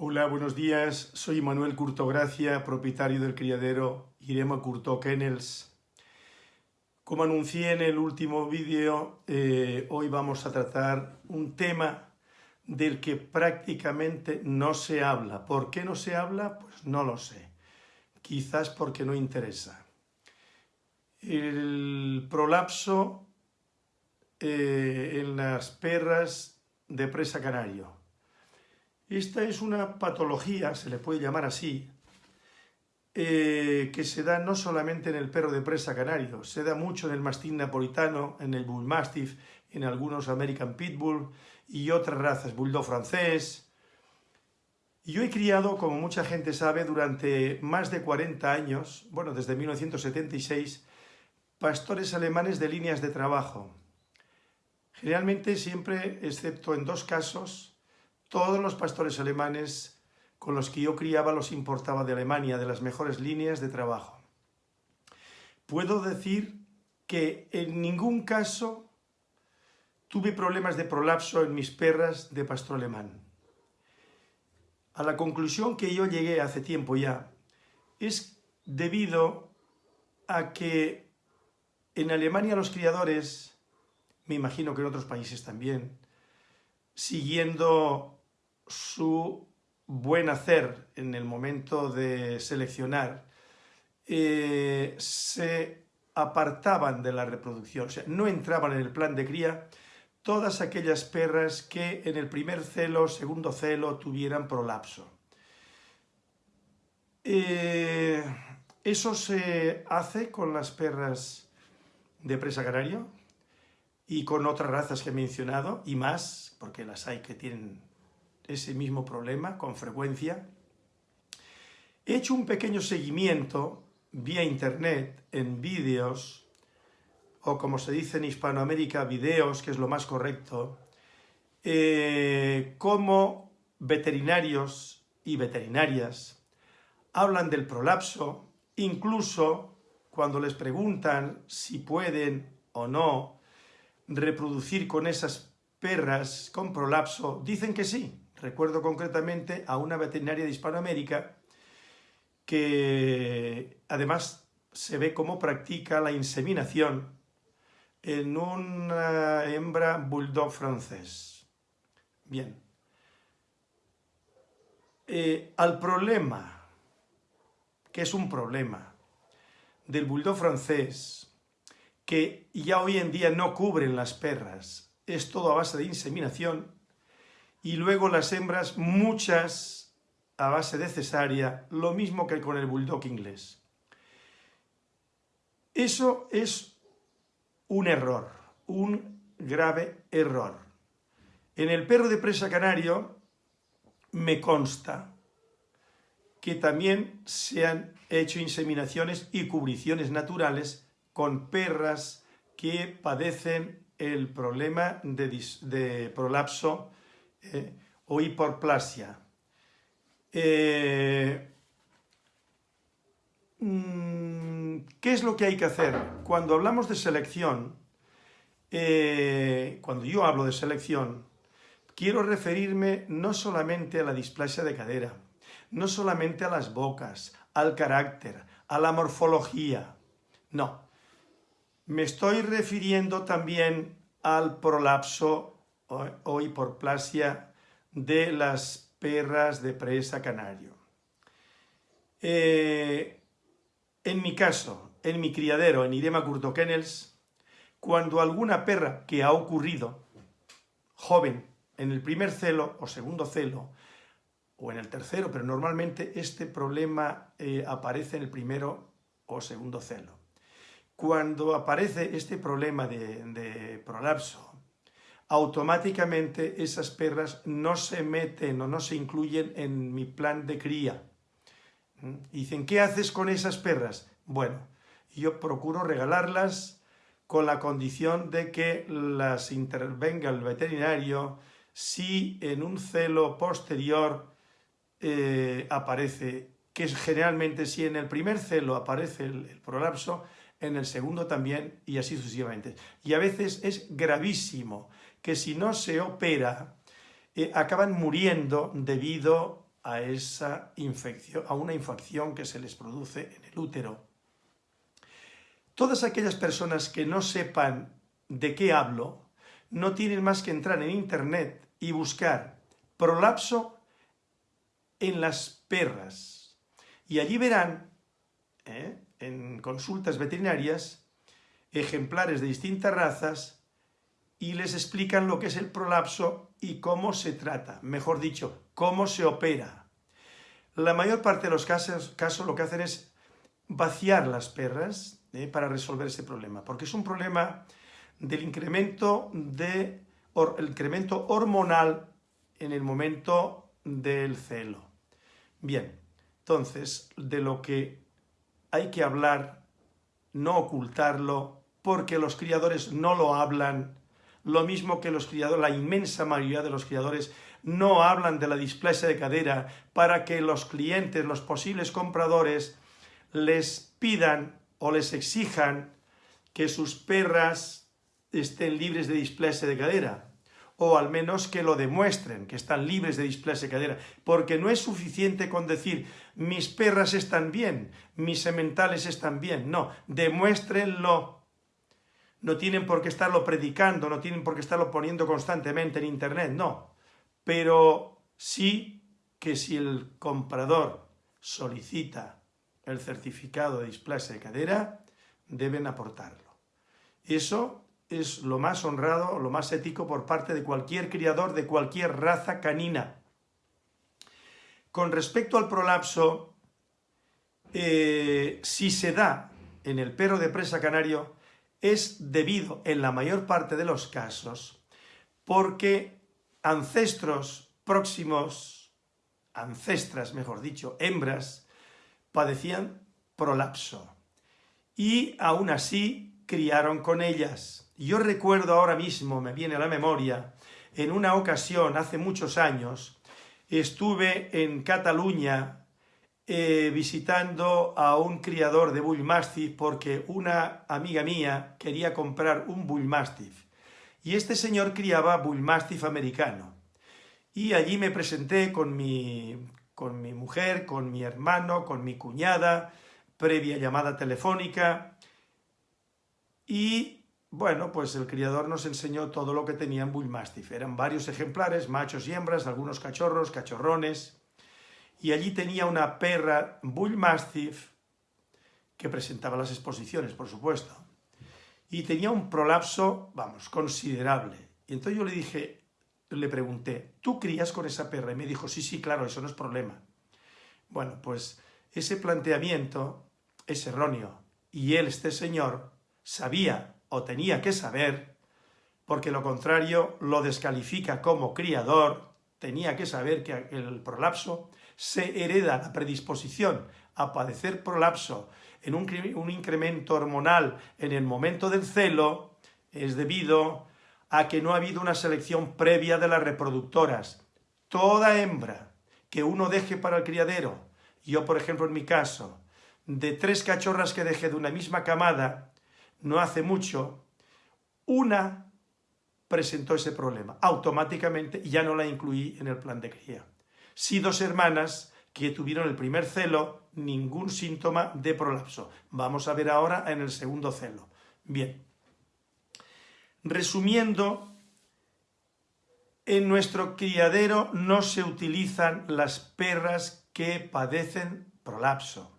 Hola, buenos días. Soy Manuel Curtogracia, propietario del criadero Irema Curto Kennels. Como anuncié en el último vídeo, eh, hoy vamos a tratar un tema del que prácticamente no se habla. ¿Por qué no se habla? Pues no lo sé. Quizás porque no interesa. El prolapso eh, en las perras de presa canario. Esta es una patología, se le puede llamar así, eh, que se da no solamente en el perro de presa canario, se da mucho en el mastín napolitano, en el bull mastiff, en algunos American Pitbull y otras razas, bulldog francés. Yo he criado, como mucha gente sabe, durante más de 40 años, bueno, desde 1976, pastores alemanes de líneas de trabajo. Generalmente siempre, excepto en dos casos, todos los pastores alemanes con los que yo criaba los importaba de Alemania, de las mejores líneas de trabajo. Puedo decir que en ningún caso tuve problemas de prolapso en mis perras de pastor alemán. A la conclusión que yo llegué hace tiempo ya es debido a que en Alemania los criadores, me imagino que en otros países también, siguiendo su buen hacer en el momento de seleccionar, eh, se apartaban de la reproducción, o sea, no entraban en el plan de cría todas aquellas perras que en el primer celo, segundo celo, tuvieran prolapso. Eh, eso se hace con las perras de presa canario y con otras razas que he mencionado, y más, porque las hay que tienen ese mismo problema con frecuencia. He hecho un pequeño seguimiento vía internet en vídeos, o como se dice en Hispanoamérica, videos, que es lo más correcto, eh, como veterinarios y veterinarias hablan del prolapso, incluso cuando les preguntan si pueden o no reproducir con esas perras con prolapso, dicen que sí, Recuerdo concretamente a una veterinaria de Hispanoamérica que además se ve cómo practica la inseminación en una hembra bulldog francés. Bien. Eh, al problema, que es un problema, del bulldog francés, que ya hoy en día no cubren las perras, es todo a base de inseminación, y luego las hembras, muchas a base de cesárea, lo mismo que con el bulldog inglés. Eso es un error, un grave error. En el perro de presa canario me consta que también se han hecho inseminaciones y cubriciones naturales con perras que padecen el problema de, prolapso eh, o hiperplasia. Eh, mm, ¿Qué es lo que hay que hacer? Cuando hablamos de selección, eh, cuando yo hablo de selección, quiero referirme no solamente a la displasia de cadera, no solamente a las bocas, al carácter, a la morfología, no. Me estoy refiriendo también al prolapso o hiperplasia de las perras de presa canario. Eh, en mi caso, en mi criadero, en Irema Curto Kennels, cuando alguna perra que ha ocurrido, joven, en el primer celo o segundo celo, o en el tercero, pero normalmente este problema eh, aparece en el primero o segundo celo. Cuando aparece este problema de prolapso automáticamente esas perras no se meten o no se incluyen en mi plan de cría. ¿Mm? dicen, ¿qué haces con esas perras? Bueno, yo procuro regalarlas con la condición de que las intervenga el veterinario si en un celo posterior eh, aparece, que generalmente si en el primer celo aparece el prolapso, en el segundo también y así sucesivamente. Y a veces es gravísimo que si no se opera, eh, acaban muriendo debido a esa infección, a una infección que se les produce en el útero. Todas aquellas personas que no sepan de qué hablo, no tienen más que entrar en internet y buscar prolapso en las perras. Y allí verán, ¿eh? en consultas veterinarias, ejemplares de distintas razas y les explican lo que es el prolapso y cómo se trata, mejor dicho, cómo se opera. La mayor parte de los casos, lo que hacen es vaciar las perras ¿eh? para resolver ese problema, porque es un problema del incremento, de, el incremento hormonal en el momento del celo. Bien, entonces, de lo que hay que hablar, no ocultarlo, porque los criadores no lo hablan, lo mismo que los criadores, la inmensa mayoría de los criadores no hablan de la displasia de cadera para que los clientes, los posibles compradores, les pidan o les exijan que sus perras estén libres de displasia de cadera o al menos que lo demuestren, que están libres de displasia de cadera, porque no es suficiente con decir mis perras están bien, mis sementales están bien, no, demuéstrenlo. No tienen por qué estarlo predicando, no tienen por qué estarlo poniendo constantemente en internet, no, pero sí que si el comprador solicita el certificado de displasia de cadera, deben aportarlo. Eso es lo más honrado, lo más ético por parte de cualquier criador de cualquier raza canina. Con respecto al prolapso, eh, si se da en el perro de presa canario, es debido, en la mayor parte de los casos, porque ancestros próximos, ancestras, mejor dicho, hembras, padecían prolapso. Y aún así criaron con ellas. Yo recuerdo ahora mismo, me viene a la memoria, en una ocasión, hace muchos años, estuve en Cataluña eh, visitando a un criador de Bull Mastiff porque una amiga mía quería comprar un Bull Mastiff. Y este señor criaba Bull Mastiff americano. Y allí me presenté con mi, con mi mujer, con mi hermano, con mi cuñada, previa llamada telefónica. Y bueno, pues el criador nos enseñó todo lo que tenía en Bull Mastiff. Eran varios ejemplares, machos y hembras, algunos cachorros, cachorrones. Y allí tenía una perra Bull Mastiff que presentaba las exposiciones, por supuesto. Y tenía un prolapso, vamos, considerable. Y entonces yo le dije, le pregunté, ¿tú crías con esa perra? Y me dijo, sí, sí, claro, eso no es problema. Bueno, pues ese planteamiento es erróneo. Y él, este señor, sabía o tenía que saber, porque lo contrario lo descalifica como criador, tenía que saber que el prolapso se hereda la predisposición a padecer prolapso en un, incremento hormonal en el momento del celo, es debido a que no ha habido una selección previa de las reproductoras. Toda hembra que uno deje para el criadero, yo por ejemplo en mi caso, de tres cachorras que dejé de una misma camada, no hace mucho, una presentó ese problema. Automáticamente ya no la incluí en el plan de cría. Si dos hermanas que tuvieron el primer celo, ningún síntoma de prolapso. Vamos a ver ahora en el segundo celo. Bien. Resumiendo, en nuestro criadero no se utilizan las perras que padecen prolapso.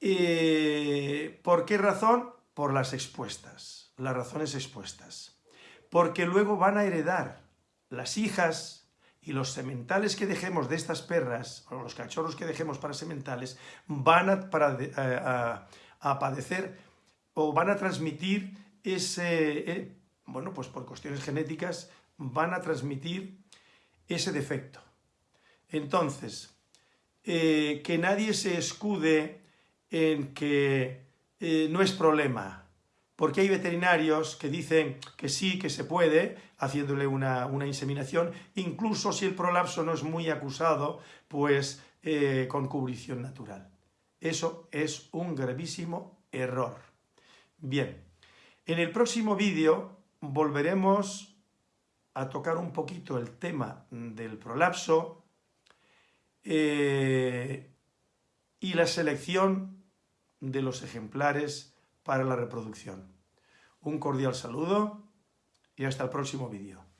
Eh, ¿Por qué razón? Por las expuestas, las razones expuestas. Porque luego van a heredar las hijas y los sementales que dejemos de estas perras, o los cachorros que dejemos para sementales, van a, padecer o van a transmitir ese, eh, bueno, pues por cuestiones genéticas, van a transmitir ese defecto. Entonces, eh, que nadie se escude en que eh, no es problema, porque hay veterinarios que dicen que sí, que se puede, haciéndole una, inseminación, incluso si el prolapso no es muy acusado, pues eh, con cubrición natural. Eso es un gravísimo error. Bien, en el próximo vídeo volveremos a tocar un poquito el tema del prolapso, eh, y la selección de los ejemplares para la reproducción. Un cordial saludo y hasta el próximo vídeo.